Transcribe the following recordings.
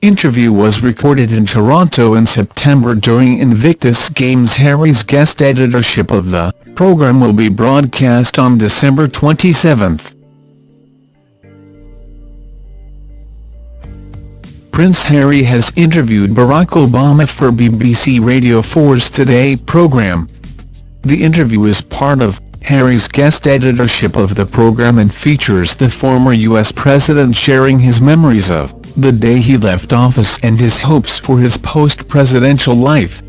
interview was recorded in Toronto in September during Invictus Games Harry's guest editorship of the programme will be broadcast on December 27. Prince Harry has interviewed Barack Obama for BBC Radio 4's Today programme. The interview is part of Harry's guest editorship of the programme and features the former US president sharing his memories of the day he left office and his hopes for his post-presidential life.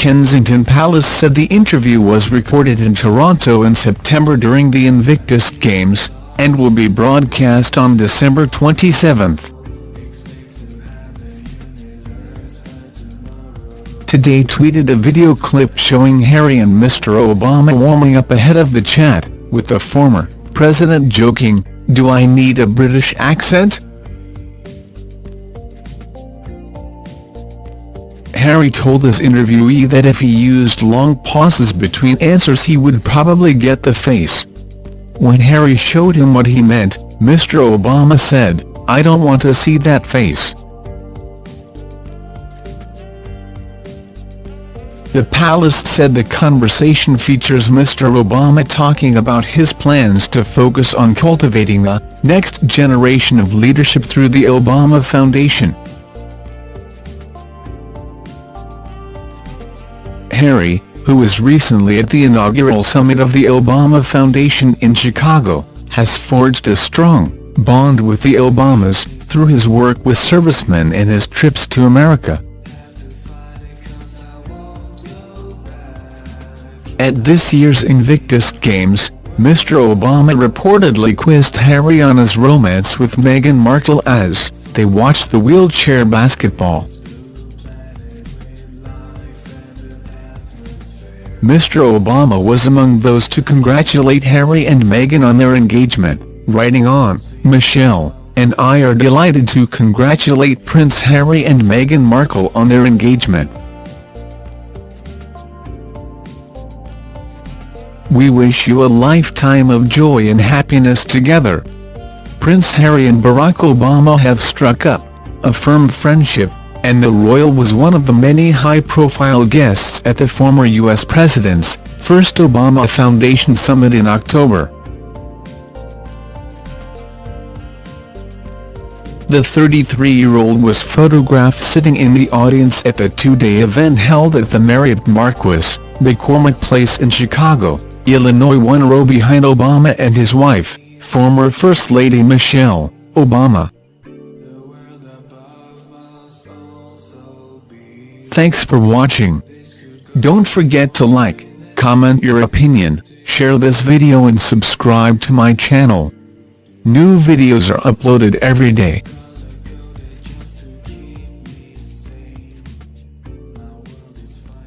Kensington Palace said the interview was recorded in Toronto in September during the Invictus Games, and will be broadcast on December 27. Today tweeted a video clip showing Harry and Mr Obama warming up ahead of the chat, with the former president joking, do I need a British accent? Harry told his interviewee that if he used long pauses between answers he would probably get the face. When Harry showed him what he meant, Mr Obama said, I don't want to see that face. The palace said the conversation features Mr Obama talking about his plans to focus on cultivating the next generation of leadership through the Obama Foundation. Harry, who was recently at the inaugural summit of the Obama Foundation in Chicago, has forged a strong bond with the Obamas, through his work with servicemen and his trips to America. At this year's Invictus Games, Mr Obama reportedly quizzed Harry on his romance with Meghan Markle as they watched the wheelchair basketball. Mr Obama was among those to congratulate Harry and Meghan on their engagement, writing on, Michelle and I are delighted to congratulate Prince Harry and Meghan Markle on their engagement. We wish you a lifetime of joy and happiness together. Prince Harry and Barack Obama have struck up a firm friendship and the royal was one of the many high-profile guests at the former U.S. president's first Obama Foundation summit in October. The 33-year-old was photographed sitting in the audience at the two-day event held at the Marriott Marquis, McCormick Place in Chicago, Illinois one row behind Obama and his wife, former First Lady Michelle Obama. Thanks for watching. Don't forget to like, comment your opinion, share this video and subscribe to my channel. New videos are uploaded every day.